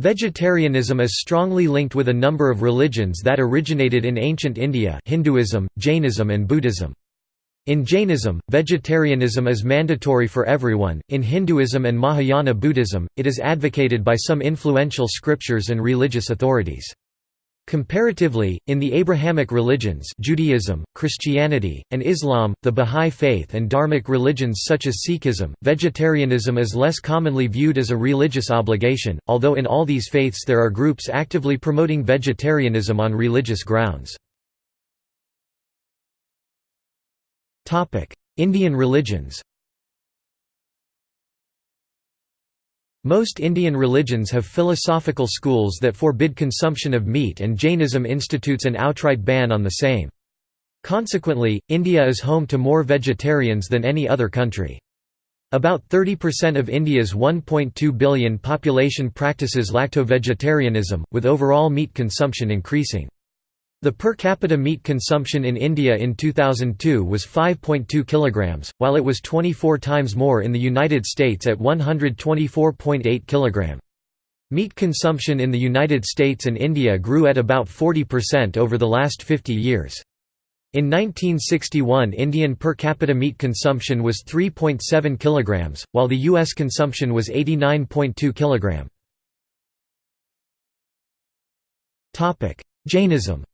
Vegetarianism is strongly linked with a number of religions that originated in ancient India Hinduism, Jainism and Buddhism. In Jainism, vegetarianism is mandatory for everyone, in Hinduism and Mahayana Buddhism, it is advocated by some influential scriptures and religious authorities. Comparatively, in the Abrahamic religions Judaism, Christianity, and Islam, the Bahá'í Faith and Dharmic religions such as Sikhism, vegetarianism is less commonly viewed as a religious obligation, although in all these faiths there are groups actively promoting vegetarianism on religious grounds. Indian religions Most Indian religions have philosophical schools that forbid consumption of meat and Jainism institutes an outright ban on the same. Consequently, India is home to more vegetarians than any other country. About 30% of India's 1.2 billion population practices lacto-vegetarianism, with overall meat consumption increasing. The per capita meat consumption in India in 2002 was 5.2 kilograms, while it was 24 times more in the United States at 124.8 kilogram. Meat consumption in the United States and India grew at about 40% over the last 50 years. In 1961 Indian per capita meat consumption was 3.7 kilograms, while the US consumption was 89.2 kilogram. Jainism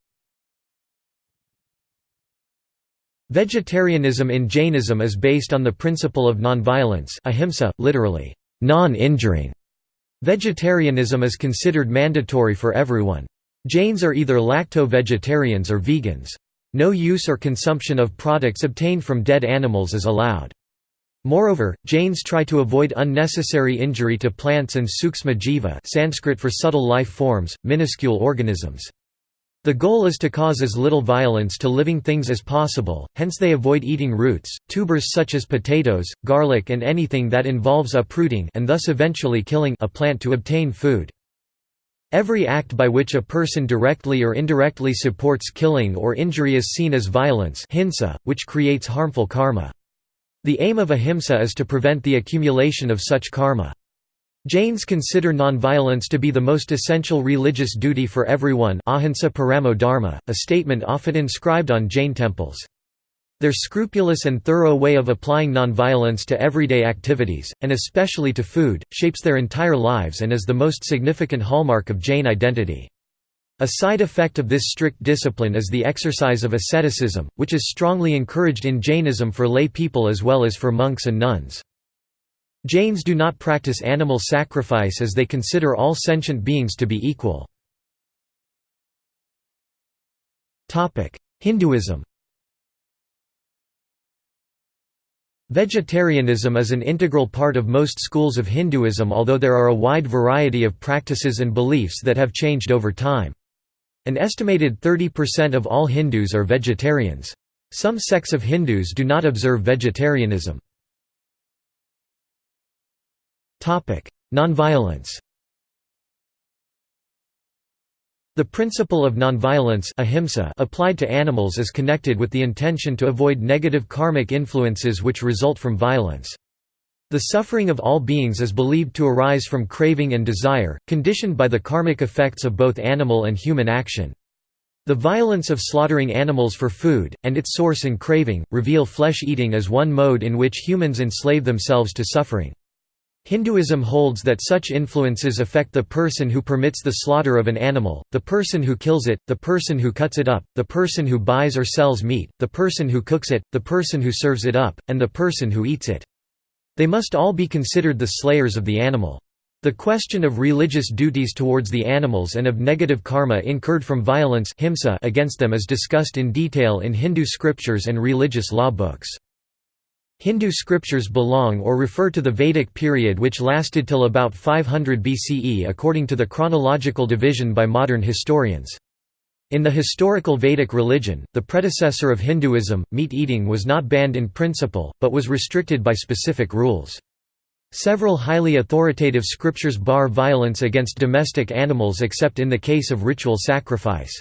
Vegetarianism in Jainism is based on the principle of nonviolence ahimsa, literally, non-injuring. Vegetarianism is considered mandatory for everyone. Jains are either lacto-vegetarians or vegans. No use or consumption of products obtained from dead animals is allowed. Moreover, Jains try to avoid unnecessary injury to plants and sukshma jiva Sanskrit for subtle life forms, minuscule organisms. The goal is to cause as little violence to living things as possible, hence they avoid eating roots, tubers such as potatoes, garlic and anything that involves uprooting and thus eventually killing a plant to obtain food. Every act by which a person directly or indirectly supports killing or injury is seen as violence hinsa, which creates harmful karma. The aim of ahimsa is to prevent the accumulation of such karma. Jains consider nonviolence to be the most essential religious duty for everyone ahimsa paramo dharma, a statement often inscribed on Jain temples. Their scrupulous and thorough way of applying nonviolence to everyday activities, and especially to food, shapes their entire lives and is the most significant hallmark of Jain identity. A side effect of this strict discipline is the exercise of asceticism, which is strongly encouraged in Jainism for lay people as well as for monks and nuns. Jains do not practice animal sacrifice as they consider all sentient beings to be equal. Hinduism Vegetarianism is an integral part of most schools of Hinduism although there are a wide variety of practices and beliefs that have changed over time. An estimated 30% of all Hindus are vegetarians. Some sects of Hindus do not observe vegetarianism. Nonviolence The principle of nonviolence ahimsa applied to animals is connected with the intention to avoid negative karmic influences which result from violence. The suffering of all beings is believed to arise from craving and desire, conditioned by the karmic effects of both animal and human action. The violence of slaughtering animals for food, and its source in craving, reveal flesh-eating as one mode in which humans enslave themselves to suffering. Hinduism holds that such influences affect the person who permits the slaughter of an animal, the person who kills it, the person who cuts it up, the person who buys or sells meat, the person who cooks it, the person who serves it up, and the person who eats it. They must all be considered the slayers of the animal. The question of religious duties towards the animals and of negative karma incurred from violence against them is discussed in detail in Hindu scriptures and religious law books. Hindu scriptures belong or refer to the Vedic period which lasted till about 500 BCE according to the chronological division by modern historians. In the historical Vedic religion, the predecessor of Hinduism, meat eating was not banned in principle, but was restricted by specific rules. Several highly authoritative scriptures bar violence against domestic animals except in the case of ritual sacrifice.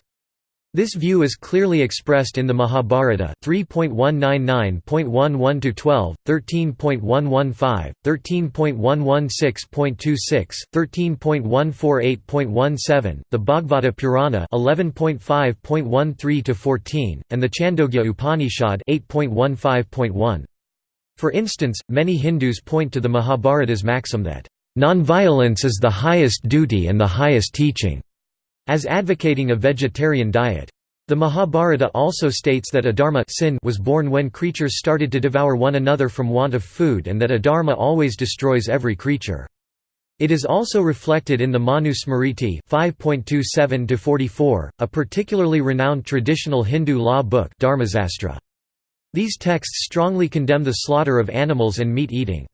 This view is clearly expressed in the Mahabharata 3.199.11-12, 13.115, 13.116.26, 13.148.17, the Bhagavata Purana 11.5.13-14, and the Chandogya Upanishad 8.15.1. For instance, many Hindus point to the Mahabharata's maxim that, "...nonviolence is the highest duty and the highest teaching." As advocating a vegetarian diet. The Mahabharata also states that adharma sin was born when creatures started to devour one another from want of food and that adharma always destroys every creature. It is also reflected in the Manu Smriti 5.27-44, a particularly renowned traditional Hindu law book Dharmasastra. These texts strongly condemn the slaughter of animals and meat eating.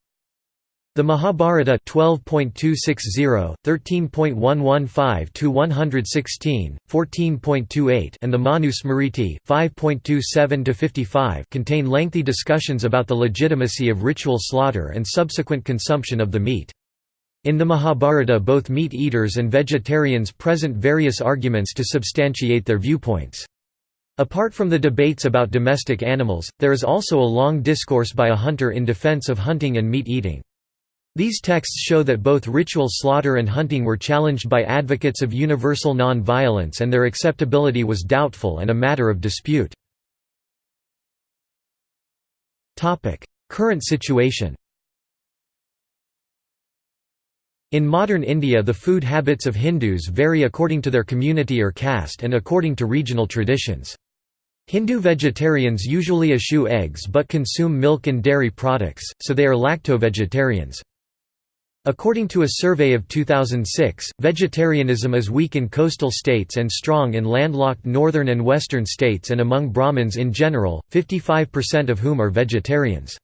The Mahabharata 12.260, 13.115-116, 14.28 and the Manusmriti 5.27-55 contain lengthy discussions about the legitimacy of ritual slaughter and subsequent consumption of the meat. In the Mahabharata both meat eaters and vegetarians present various arguments to substantiate their viewpoints. Apart from the debates about domestic animals, there is also a long discourse by a hunter in defense of hunting and meat eating. These texts show that both ritual slaughter and hunting were challenged by advocates of universal non-violence and their acceptability was doubtful and a matter of dispute. Current situation In modern India the food habits of Hindus vary according to their community or caste and according to regional traditions. Hindu vegetarians usually eschew eggs but consume milk and dairy products, so they are lacto-vegetarians. According to a survey of 2006, vegetarianism is weak in coastal states and strong in landlocked northern and western states and among Brahmins in general, 55% of whom are vegetarians.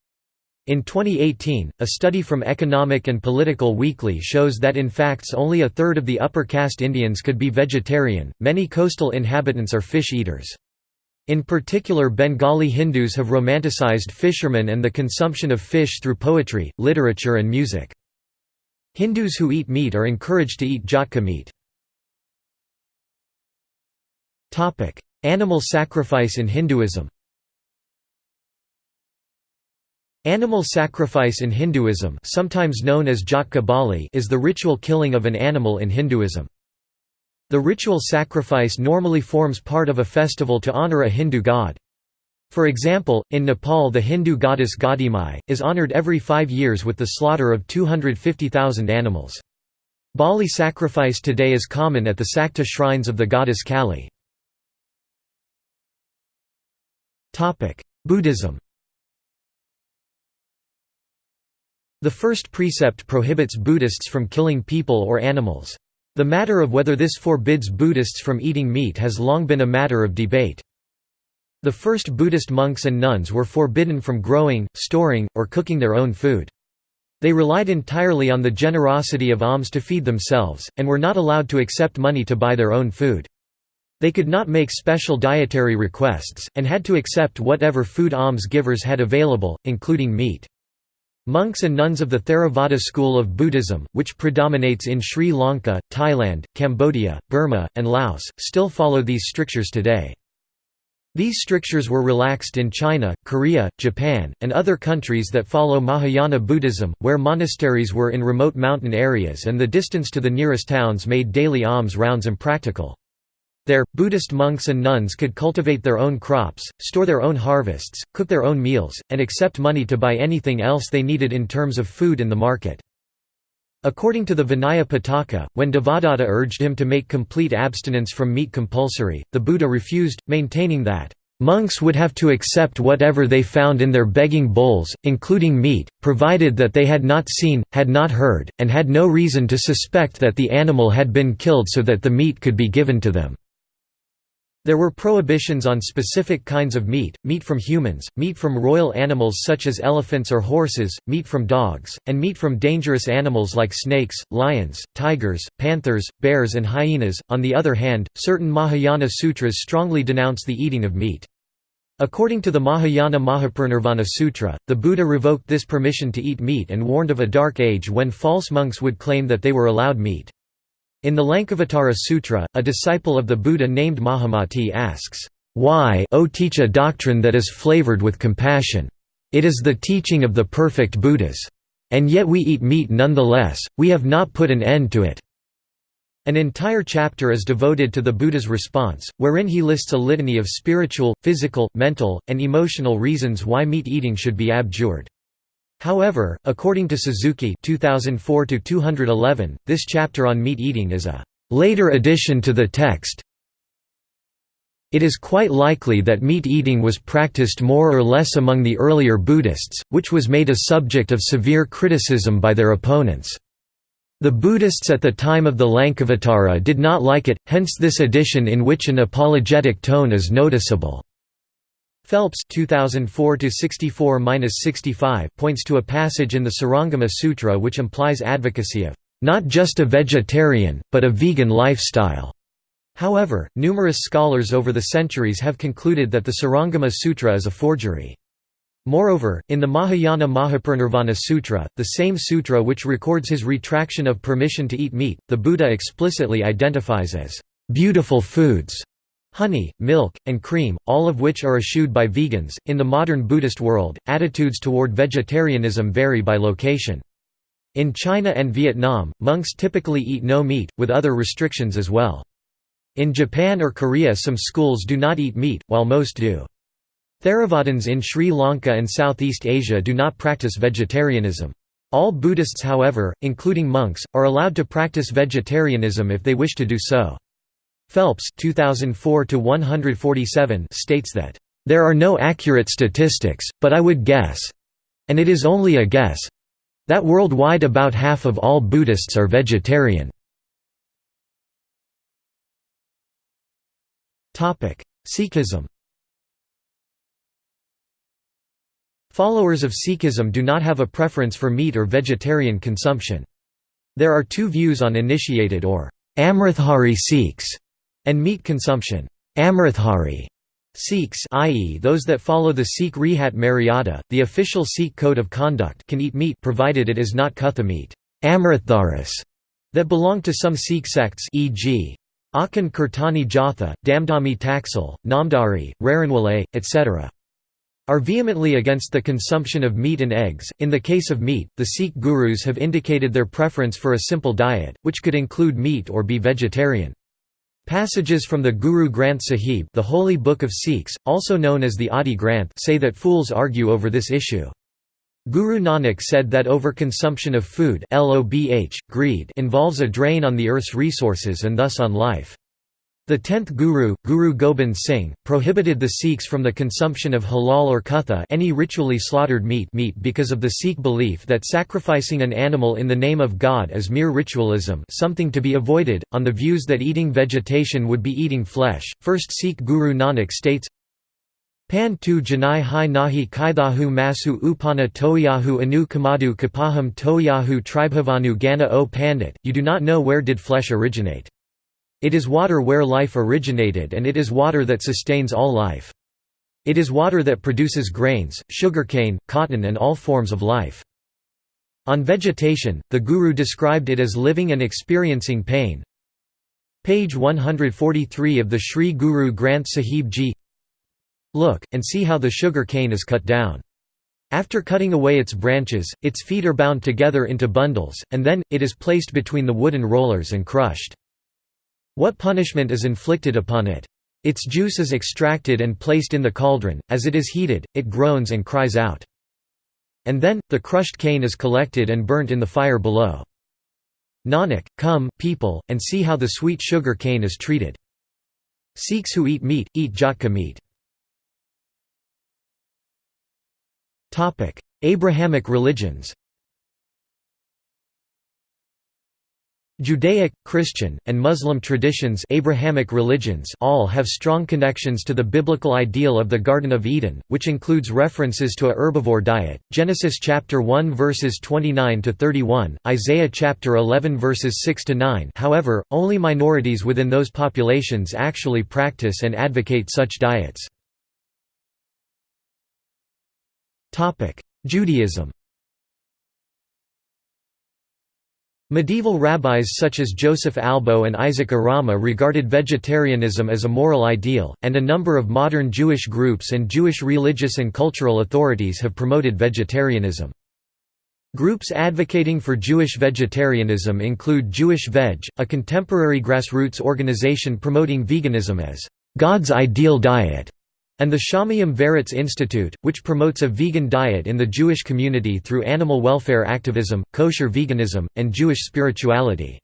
In 2018, a study from Economic and Political Weekly shows that in fact only a third of the upper caste Indians could be vegetarian. Many coastal inhabitants are fish eaters. In particular Bengali Hindus have romanticized fishermen and the consumption of fish through poetry, literature and music. Hindus who eat meat are encouraged to eat jhatka meat. Animal sacrifice in Hinduism Animal sacrifice in Hinduism sometimes known as Bali is the ritual killing of an animal in Hinduism. The ritual sacrifice normally forms part of a festival to honor a Hindu god. For example, in Nepal the Hindu goddess Gadhimai, is honored every five years with the slaughter of 250,000 animals. Bali sacrifice today is common at the Sakta shrines of the goddess Kali. Buddhism The first precept prohibits Buddhists from killing people or animals. The matter of whether this forbids Buddhists from eating meat has long been a matter of debate. The first Buddhist monks and nuns were forbidden from growing, storing, or cooking their own food. They relied entirely on the generosity of alms to feed themselves, and were not allowed to accept money to buy their own food. They could not make special dietary requests, and had to accept whatever food alms givers had available, including meat. Monks and nuns of the Theravada school of Buddhism, which predominates in Sri Lanka, Thailand, Cambodia, Burma, and Laos, still follow these strictures today. These strictures were relaxed in China, Korea, Japan, and other countries that follow Mahayana Buddhism, where monasteries were in remote mountain areas and the distance to the nearest towns made daily alms rounds impractical. There, Buddhist monks and nuns could cultivate their own crops, store their own harvests, cook their own meals, and accept money to buy anything else they needed in terms of food in the market. According to the Vinaya Pitaka, when Devadatta urged him to make complete abstinence from meat compulsory, the Buddha refused, maintaining that, "...monks would have to accept whatever they found in their begging bowls, including meat, provided that they had not seen, had not heard, and had no reason to suspect that the animal had been killed so that the meat could be given to them." There were prohibitions on specific kinds of meat, meat from humans, meat from royal animals such as elephants or horses, meat from dogs, and meat from dangerous animals like snakes, lions, tigers, panthers, bears and hyenas. On the other hand, certain Mahayana sutras strongly denounce the eating of meat. According to the Mahayana Mahaparinirvana Sutra, the Buddha revoked this permission to eat meat and warned of a dark age when false monks would claim that they were allowed meat. In the Lankavatara Sutra, a disciple of the Buddha named Mahamati asks, "'Why o teach a doctrine that is flavored with compassion? It is the teaching of the perfect Buddhas. And yet we eat meat nonetheless, we have not put an end to it." An entire chapter is devoted to the Buddha's response, wherein he lists a litany of spiritual, physical, mental, and emotional reasons why meat eating should be abjured. However, according to Suzuki 2004 this chapter on meat eating is a later addition to the text. It is quite likely that meat eating was practiced more or less among the earlier Buddhists, which was made a subject of severe criticism by their opponents. The Buddhists at the time of the Lankavatara did not like it, hence this addition in which an apologetic tone is noticeable. Phelps 2004-64-65 points to a passage in the Surangama Sutra which implies advocacy of not just a vegetarian, but a vegan lifestyle. However, numerous scholars over the centuries have concluded that the Surangama Sutra is a forgery. Moreover, in the Mahayana Mahaparinirvana Sutra, the same sutra which records his retraction of permission to eat meat, the Buddha explicitly identifies as beautiful foods honey, milk, and cream, all of which are eschewed by vegans. In the modern Buddhist world, attitudes toward vegetarianism vary by location. In China and Vietnam, monks typically eat no meat, with other restrictions as well. In Japan or Korea some schools do not eat meat, while most do. Theravadins in Sri Lanka and Southeast Asia do not practice vegetarianism. All Buddhists however, including monks, are allowed to practice vegetarianism if they wish to do so. Phelps 2004 states that, "...there are no accurate statistics, but I would guess—and it is only a guess—that worldwide about half of all Buddhists are vegetarian." Sikhism Followers of Sikhism do not have a preference for meat or vegetarian consumption. There are two views on initiated or Amritdhari Sikhs and meat consumption. Amritdhari Sikhs i.e. those that follow the Sikh Rehat Maryada, the official Sikh code of conduct can eat meat provided it is not kutha meat that belong to some Sikh sects e.g. Akhand Kirtani Jatha, Damdami Taksal, Namdhari, Raranwale, etc are vehemently against the consumption of meat and eggs. In the case of meat, the Sikh gurus have indicated their preference for a simple diet, which could include meat or be vegetarian. Passages from the Guru Granth Sahib the holy book of Sikhs, also known as the Adi Granth say that fools argue over this issue. Guru Nanak said that overconsumption of food greed involves a drain on the earth's resources and thus on life. The tenth Guru, Guru Gobind Singh, prohibited the Sikhs from the consumption of halal or kutha any ritually slaughtered meat, meat because of the Sikh belief that sacrificing an animal in the name of God is mere ritualism something to be avoided, on the views that eating vegetation would be eating flesh. First Sikh Guru Nanak states, Pan tu janai hai nahi kaithahu masu upana toyahu anu kamadu kapaham toyahu tribhavanu gana o pandit, you do not know where did flesh originate. It is water where life originated and it is water that sustains all life. It is water that produces grains, sugarcane, cotton and all forms of life. On vegetation, the Guru described it as living and experiencing pain. Page 143 of the Sri Guru Granth Sahib Ji Look, and see how the sugar cane is cut down. After cutting away its branches, its feet are bound together into bundles, and then, it is placed between the wooden rollers and crushed. What punishment is inflicted upon it? Its juice is extracted and placed in the cauldron, as it is heated, it groans and cries out. And then, the crushed cane is collected and burnt in the fire below. Nanak, come, people, and see how the sweet sugar cane is treated. Sikhs who eat meat, eat jhatka meat. Abrahamic religions Judaic, Christian, and Muslim traditions Abrahamic religions all have strong connections to the biblical ideal of the Garden of Eden, which includes references to a herbivore diet, Genesis chapter 1 verses 29 to 31, Isaiah chapter 11 verses 6 to 9. However, only minorities within those populations actually practice and advocate such diets. Judaism Medieval rabbis such as Joseph Albo and Isaac Arama regarded vegetarianism as a moral ideal, and a number of modern Jewish groups and Jewish religious and cultural authorities have promoted vegetarianism. Groups advocating for Jewish vegetarianism include Jewish Veg, a contemporary grassroots organization promoting veganism as God's ideal diet, and the Shamayim Veretz Institute, which promotes a vegan diet in the Jewish community through animal welfare activism, kosher veganism, and Jewish spirituality.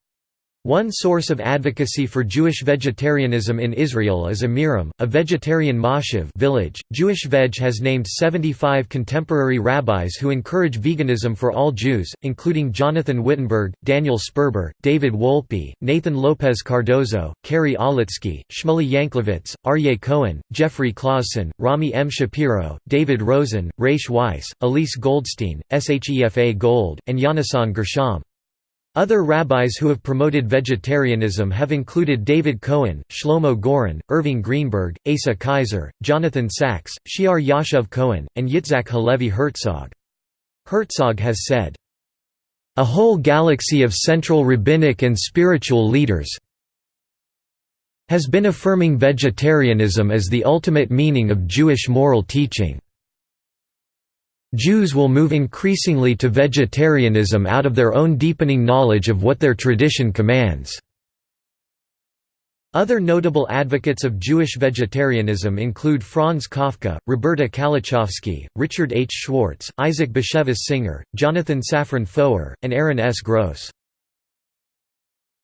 One source of advocacy for Jewish vegetarianism in Israel is Amirim, a vegetarian moshav village. Jewish Veg has named 75 contemporary rabbis who encourage veganism for all Jews, including Jonathan Wittenberg, Daniel Sperber, David Wolpe, Nathan Lopez Cardozo, Kerry Olitzky, Shmuley Yanklowitz, Aryeh Cohen, Jeffrey Clausen, Rami M. Shapiro, David Rosen, Raysh Weiss, Elise Goldstein, Shefa Gold, and Yonasan Gershom. Other rabbis who have promoted vegetarianism have included David Cohen, Shlomo Goren, Irving Greenberg, Asa Kaiser, Jonathan Sacks, She'ar Yashuv Cohen, and Yitzhak Halevi Herzog. Herzog has said, "...a whole galaxy of central rabbinic and spiritual leaders has been affirming vegetarianism as the ultimate meaning of Jewish moral teaching." Jews will move increasingly to vegetarianism out of their own deepening knowledge of what their tradition commands. Other notable advocates of Jewish vegetarianism include Franz Kafka, Roberta Kalechofsky, Richard H. Schwartz, Isaac Bashevis Singer, Jonathan Safran Foer, and Aaron S. Gross.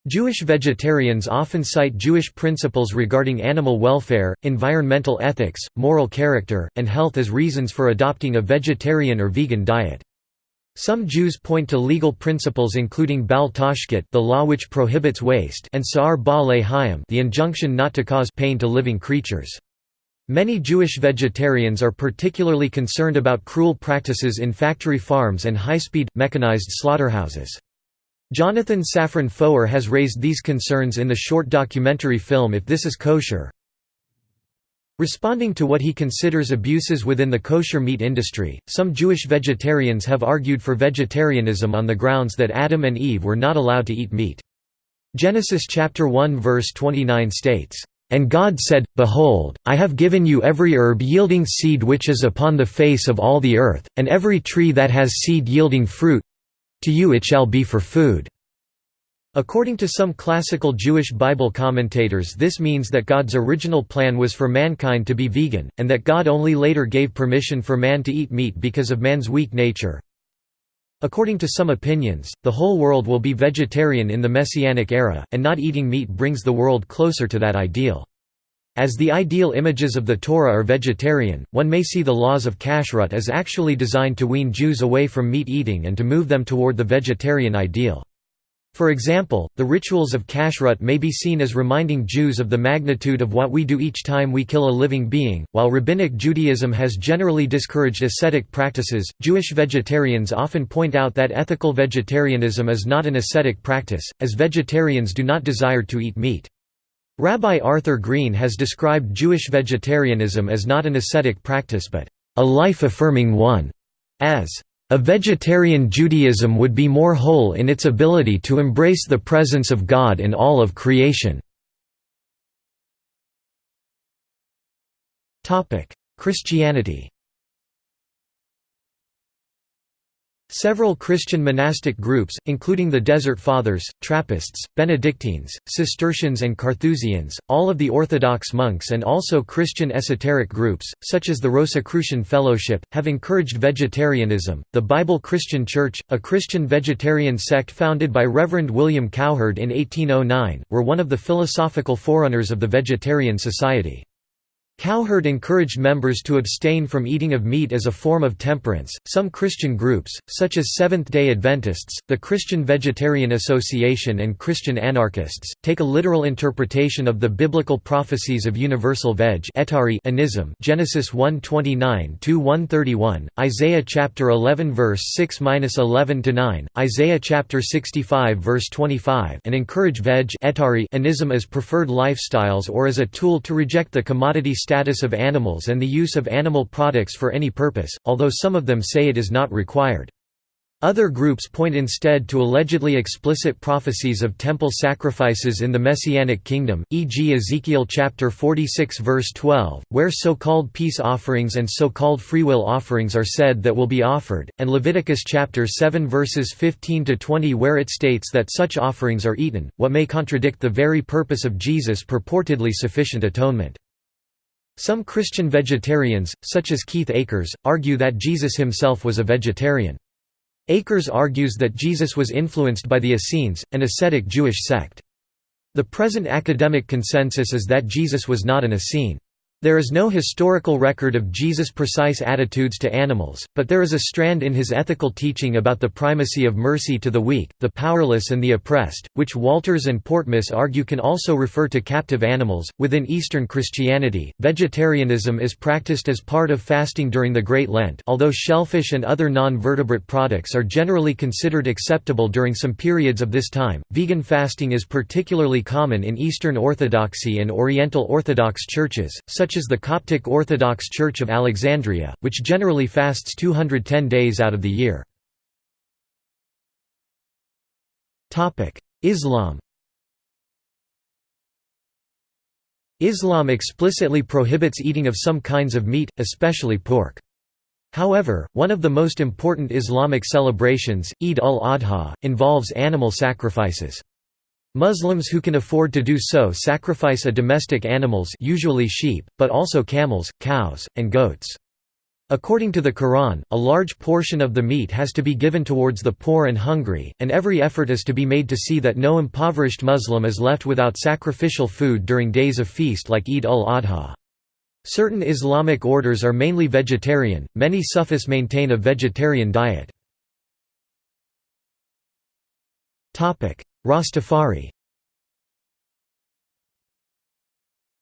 Jewish vegetarians often cite Jewish principles regarding animal welfare, environmental ethics, moral character, and health as reasons for adopting a vegetarian or vegan diet. Some Jews point to legal principles including Bal Tashchit the law which prohibits waste and Sa'ar Ba'alei Hayim the injunction not to cause pain to living creatures. Many Jewish vegetarians are particularly concerned about cruel practices in factory farms and high-speed, mechanized slaughterhouses. Jonathan Safran Foer has raised these concerns in the short documentary film If This Is Kosher. Responding to what he considers abuses within the kosher meat industry, some Jewish vegetarians have argued for vegetarianism on the grounds that Adam and Eve were not allowed to eat meat. Genesis chapter 1 verse 29 states, "And God said, Behold, I have given you every herb yielding seed which is upon the face of all the earth, and every tree that has seed yielding fruit, to you it shall be for food." According to some classical Jewish Bible commentators this means that God's original plan was for mankind to be vegan, and that God only later gave permission for man to eat meat because of man's weak nature. According to some opinions, the whole world will be vegetarian in the Messianic era, and not eating meat brings the world closer to that ideal. As the ideal images of the Torah are vegetarian, one may see the laws of kashrut as actually designed to wean Jews away from meat eating and to move them toward the vegetarian ideal. For example, the rituals of kashrut may be seen as reminding Jews of the magnitude of what we do each time we kill a living being. While Rabbinic Judaism has generally discouraged ascetic practices, Jewish vegetarians often point out that ethical vegetarianism is not an ascetic practice, as vegetarians do not desire to eat meat. Rabbi Arthur Green has described Jewish vegetarianism as not an ascetic practice but a life-affirming one, as a vegetarian Judaism would be more whole in its ability to embrace the presence of God in all of creation. Christianity Several Christian monastic groups, including the Desert Fathers, Trappists, Benedictines, Cistercians and Carthusians, all of the Orthodox monks and also Christian esoteric groups, such as the Rosicrucian Fellowship, have encouraged vegetarianism. The Bible Christian Church, a Christian vegetarian sect founded by Reverend William Cowherd in 1809, were one of the philosophical forerunners of the Vegetarian Society. Cowherd encouraged members to abstain from eating of meat as a form of temperance. Some Christian groups, such as Seventh day Adventists, the Christian Vegetarian Association, and Christian anarchists, take a literal interpretation of the biblical prophecies of universal veg anism Genesis 129 131, Isaiah chapter 11 verse 6-11 9, Isaiah chapter 65 verse 25, and encourage veg anism as preferred lifestyles or as a tool to reject the commodity status of animals and the use of animal products for any purpose, although some of them say it is not required. Other groups point instead to allegedly explicit prophecies of temple sacrifices in the Messianic kingdom, e.g. Ezekiel chapter 46 verse 12, where so-called peace offerings and so-called freewill offerings are said that will be offered, and Leviticus chapter 7 verses 15 to 20 where it states that such offerings are eaten, what may contradict the very purpose of Jesus' purportedly sufficient atonement. Some Christian vegetarians, such as Keith Akers, argue that Jesus himself was a vegetarian. Akers argues that Jesus was influenced by the Essenes, an ascetic Jewish sect. The present academic consensus is that Jesus was not an Essene. There is no historical record of Jesus' precise attitudes to animals, but there is a strand in his ethical teaching about the primacy of mercy to the weak, the powerless, and the oppressed, which Walters and Portmess argue can also refer to captive animals. Within Eastern Christianity, vegetarianism is practiced as part of fasting during the Great Lent, although shellfish and other non vertebrate products are generally considered acceptable during some periods of this time. Vegan fasting is particularly common in Eastern Orthodoxy and Oriental Orthodox churches, such such as the Coptic Orthodox Church of Alexandria, which generally fasts 210 days out of the year. Islam Islam explicitly prohibits eating of some kinds of meat, especially pork. However, one of the most important Islamic celebrations, Eid al-Adha, involves animal sacrifices. Muslims who can afford to do so sacrifice a domestic animals usually sheep, but also camels, cows, and goats. According to the Quran, a large portion of the meat has to be given towards the poor and hungry, and every effort is to be made to see that no impoverished Muslim is left without sacrificial food during days of feast like Eid ul-Adha. Certain Islamic orders are mainly vegetarian, many Sufis maintain a vegetarian diet. Rastafari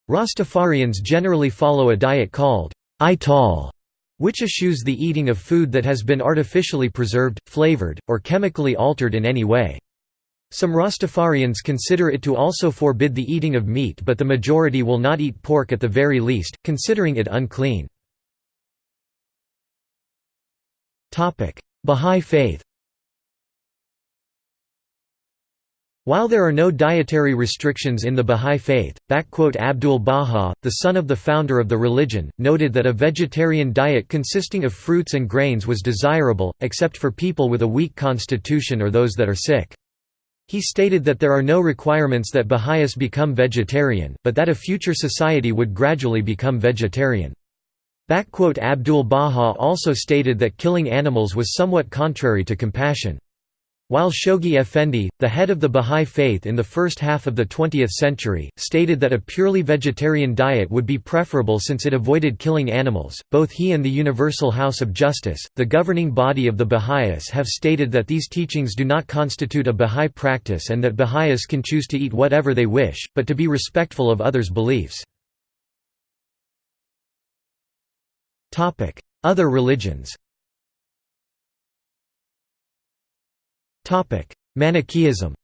Rastafarians generally follow a diet called ital, which eschews the eating of food that has been artificially preserved, flavored, or chemically altered in any way. Some Rastafarians consider it to also forbid the eating of meat but the majority will not eat pork at the very least, considering it unclean. Bahá'í Faith While there are no dietary restrictions in the Bahá'í Faith, Abdul Baha, the son of the founder of the religion, noted that a vegetarian diet consisting of fruits and grains was desirable, except for people with a weak constitution or those that are sick. He stated that there are no requirements that Baha'is become vegetarian, but that a future society would gradually become vegetarian. Abdul Baha also stated that killing animals was somewhat contrary to compassion. While Shoghi Effendi, the head of the Bahá'í Faith in the first half of the 20th century, stated that a purely vegetarian diet would be preferable since it avoided killing animals, both he and the Universal House of Justice, the governing body of the Baha'is have stated that these teachings do not constitute a Bahá'í practice and that Baha'is can choose to eat whatever they wish, but to be respectful of others' beliefs. Other religions Manichaeism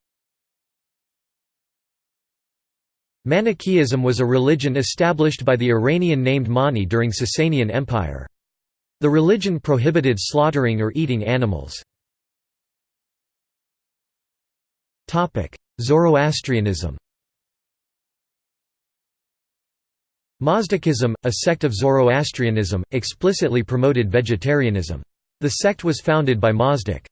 Manichaeism was a religion established by the Iranian named Mani during Sasanian Empire. The religion prohibited slaughtering or eating animals. Zoroastrianism Mazdakism, a sect of Zoroastrianism, explicitly promoted vegetarianism. The sect was founded by Mazdak.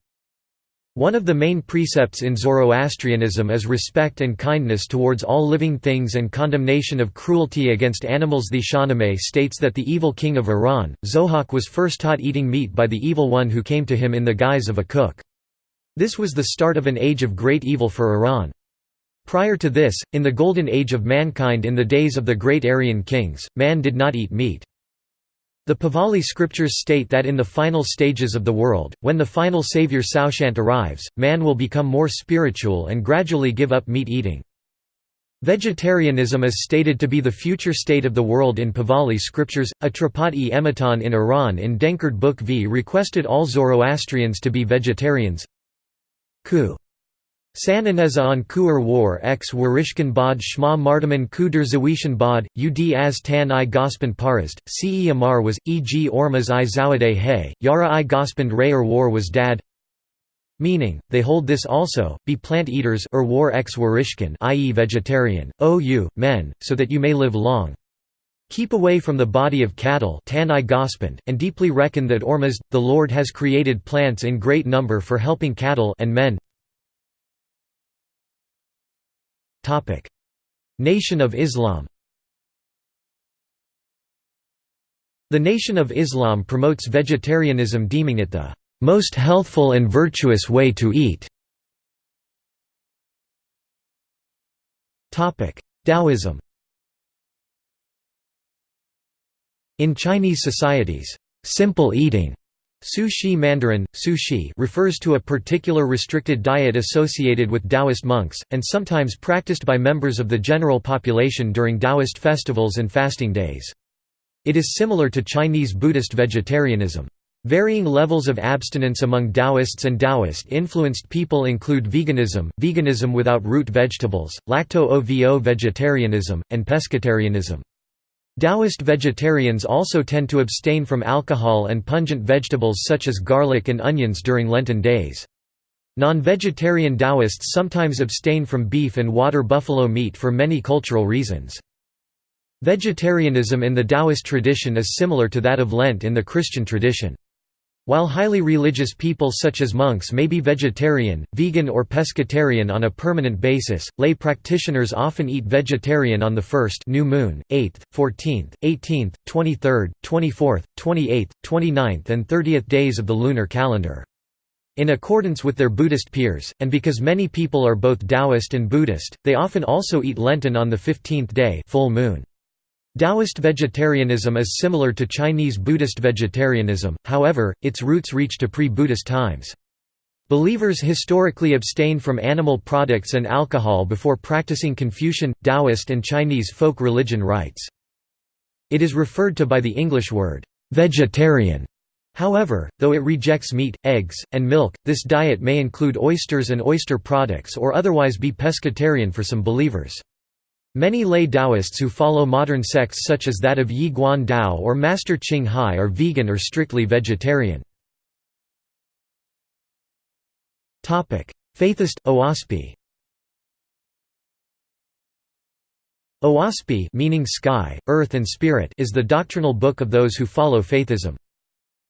One of the main precepts in Zoroastrianism is respect and kindness towards all living things and condemnation of cruelty against animals. The Shahnameh states that the evil king of Iran, Zohak was first taught eating meat by the evil one who came to him in the guise of a cook. This was the start of an age of great evil for Iran. Prior to this, in the golden age of mankind in the days of the great Aryan kings, man did not eat meat. The Pahlavi scriptures state that in the final stages of the world, when the final savior Saoshyant arrives, man will become more spiritual and gradually give up meat eating. Vegetarianism is stated to be the future state of the world in Pahlavi scriptures. Atrapat-e in Iran in Denkard Book V requested all Zoroastrians to be vegetarians. Sananeza on Kuer war x Warishkan bod Shma Mardaman Kuder Zawishan bod, ud as tan i gospand parast, ce amar was, e g ormaz i zawade hay, yara i gospand rayer war was dad Meaning, they hold this also, be plant-eaters or war ex i.e. vegetarian, o you, men, so that you may live long. Keep away from the body of cattle and deeply reckon that Ormazd, the Lord has created plants in great number for helping cattle and men. Nation of Islam. The Nation of Islam promotes vegetarianism deeming it the most healthful and virtuous way to eat. Taoism. In Chinese societies, simple eating Sushi Mandarin, sushi refers to a particular restricted diet associated with Taoist monks, and sometimes practiced by members of the general population during Taoist festivals and fasting days. It is similar to Chinese Buddhist vegetarianism. Varying levels of abstinence among Taoists and Taoist-influenced people include veganism, veganism without root vegetables, lacto-ovo vegetarianism, and pescatarianism. Taoist vegetarians also tend to abstain from alcohol and pungent vegetables such as garlic and onions during Lenten days. Non-vegetarian Taoists sometimes abstain from beef and water buffalo meat for many cultural reasons. Vegetarianism in the Taoist tradition is similar to that of Lent in the Christian tradition. While highly religious people such as monks may be vegetarian, vegan or pescatarian on a permanent basis, lay practitioners often eat vegetarian on the first new moon, 8th, 14th, 18th, 23rd, 24th, 28th, 29th and 30th days of the lunar calendar. In accordance with their Buddhist peers, and because many people are both Taoist and Buddhist, they often also eat Lenten on the 15th day full moon. Taoist vegetarianism is similar to Chinese Buddhist vegetarianism, however, its roots reach to pre-Buddhist times. Believers historically abstain from animal products and alcohol before practicing Confucian, Taoist and Chinese folk religion rites. It is referred to by the English word, "'vegetarian' However, though it rejects meat, eggs, and milk, this diet may include oysters and oyster products or otherwise be pescatarian for some believers. Many lay Taoists who follow modern sects such as that of Yi Guan Dao or Master Ching Hai are vegan or strictly vegetarian. Faithist, Oahspe Oahspe meaning sky, earth and spirit is the doctrinal book of those who follow Faithism.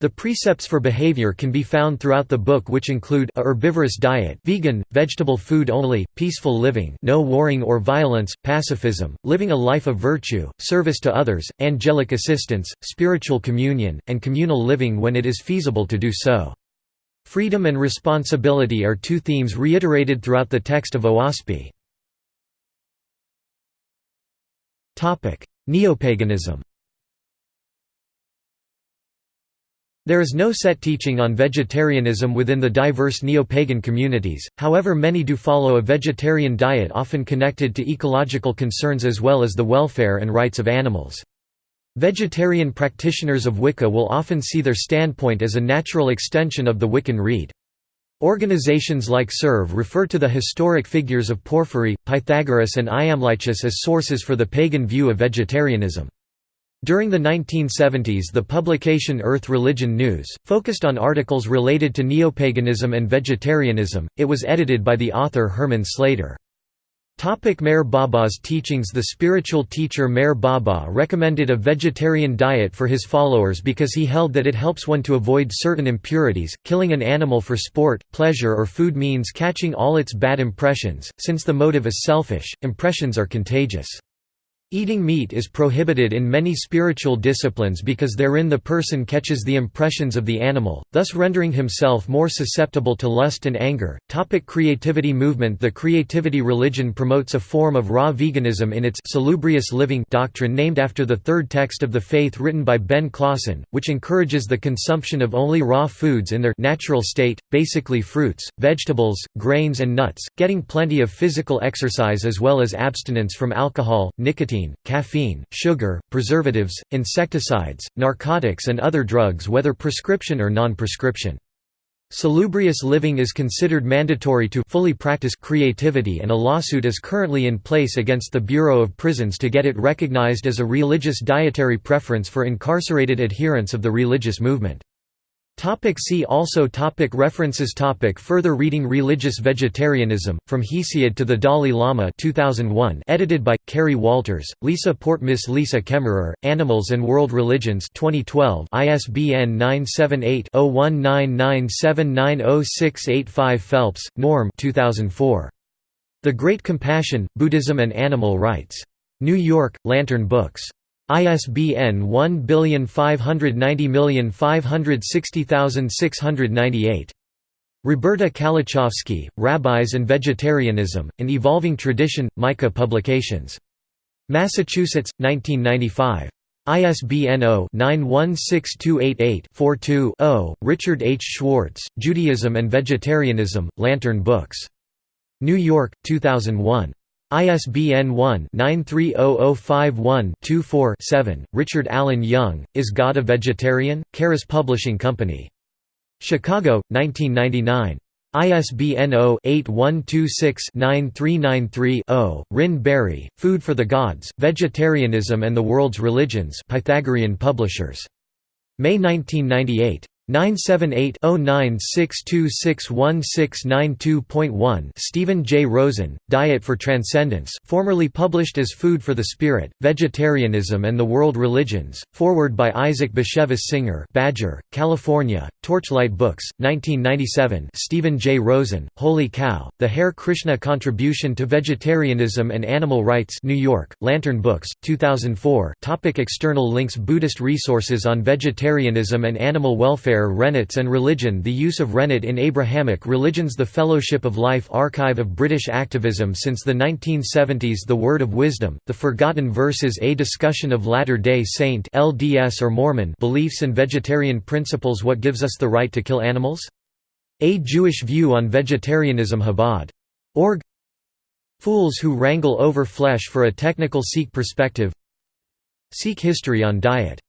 The precepts for behavior can be found throughout the book which include a herbivorous diet vegan, vegetable food only, peaceful living no warring or violence, pacifism, living a life of virtue, service to others, angelic assistance, spiritual communion, and communal living when it is feasible to do so. Freedom and responsibility are two themes reiterated throughout the text of Oahspe. Neopaganism There is no set teaching on vegetarianism within the diverse neo-pagan communities, however many do follow a vegetarian diet often connected to ecological concerns as well as the welfare and rights of animals. Vegetarian practitioners of Wicca will often see their standpoint as a natural extension of the Wiccan Rede. Organizations like Serve refer to the historic figures of Porphyry, Pythagoras and Iamblichus as sources for the pagan view of vegetarianism. During the 1970s the publication Earth Religion News, focused on articles related to neopaganism and vegetarianism, it was edited by the author Herman Slater. Topic Meher Baba's teachings The spiritual teacher Meher Baba recommended a vegetarian diet for his followers because he held that it helps one to avoid certain impurities. Killing an animal for sport, pleasure, or food means catching all its bad impressions. Since the motive is selfish, impressions are contagious. Eating meat is prohibited in many spiritual disciplines because therein the person catches the impressions of the animal, thus rendering himself more susceptible to lust and anger. Topic creativity movement The creativity religion promotes a form of raw veganism in its salubrious living doctrine named after the third text of the faith written by Ben Klassen, which encourages the consumption of only raw foods in their natural state, basically fruits, vegetables, grains and nuts, getting plenty of physical exercise as well as abstinence from alcohol, nicotine nicotine, caffeine, sugar, preservatives, insecticides, narcotics and other drugs whether prescription or non-prescription. Salubrious living is considered mandatory to fully practice creativity and a lawsuit is currently in place against the Bureau of Prisons to get it recognized as a religious dietary preference for incarcerated adherents of the religious movement. Topic see also topic References topic Further reading Religious Vegetarianism, From Hesiod to the Dalai Lama 2001 edited by, Kerry Walters, Lisa Portmess Lisa Kemmerer, Animals and World Religions 2012 ISBN 978-0199790685 Phelps, Norm 2004. The Great Compassion, Buddhism and Animal Rights. New York, Lantern Books. ISBN 1590560698. Roberta Kalechofsky, Rabbis and Vegetarianism, An Evolving Tradition, Micah Publications. Massachusetts, 1995. ISBN 0-916288-42-0. Richard H. Schwartz, Judaism and Vegetarianism, Lantern Books. New York, 2001. ISBN 1-930051-24-7. Richard Allen Young, Is God a Vegetarian? Charis Publishing Company. Chicago, 1999. ISBN 0-8126-9393-0. Rynn Berry, Food for the Gods, Vegetarianism and the World's Religions Pythagorean Publishers. May 1998. 978-0962611692.1 Stephen J. Rosen, Diet for Transcendence formerly published as Food for the Spirit, Vegetarianism and the World Religions, forward by Isaac Bashevis Singer Badger, California, Torchlight Books, 1997 Stephen J. Rosen, Holy Cow, The Hare Krishna Contribution to Vegetarianism and Animal Rights New York, Lantern Books, 2004 Topic External links Buddhist resources on vegetarianism and animal welfare Rennets and Religion. The use of Rennet in Abrahamic religions. The Fellowship of Life Archive of British Activism Since the 1970s The Word of Wisdom, The Forgotten Verses. A discussion of Latter-day Saint LDS or Mormon beliefs and vegetarian principles. What gives us the right to kill animals? A Jewish View on Vegetarianism. Chabad. Org. Fools Who Wrangle Over Flesh for a Technical Sikh Perspective. Sikh History on Diet